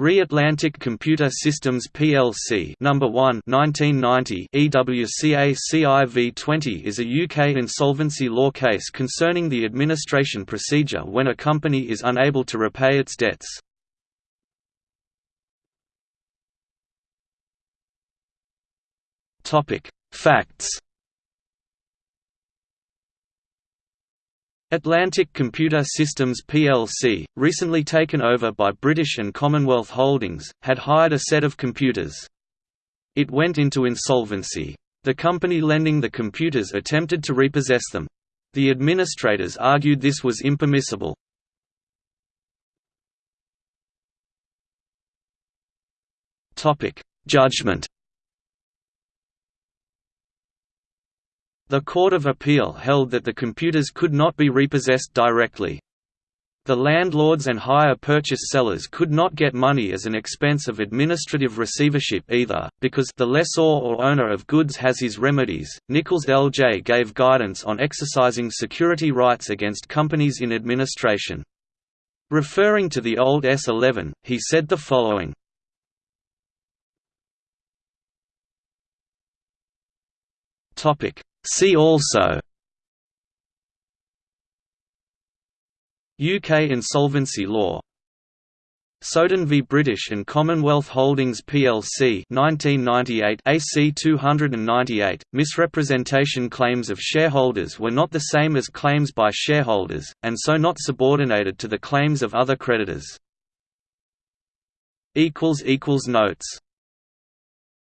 Re-Atlantic Computer Systems plc number 1 1990 EWCA CIV20 is a UK insolvency law case concerning the administration procedure when a company is unable to repay its debts. Topic: Facts Atlantic Computer Systems plc, recently taken over by British and Commonwealth Holdings, had hired a set of computers. It went into insolvency. The company lending the computers attempted to repossess them. The administrators argued this was impermissible. Judgment The Court of Appeal held that the computers could not be repossessed directly. The landlords and hire purchase sellers could not get money as an expense of administrative receivership either, because the lessor or owner of goods has his remedies. Nicholls L.J. gave guidance on exercising security rights against companies in administration. Referring to the old S11, he said the following. Topic: See also UK insolvency law. Soden v British and Commonwealth Holdings plc 1998 AC 298 misrepresentation claims of shareholders were not the same as claims by shareholders and so not subordinated to the claims of other creditors. Equals equals notes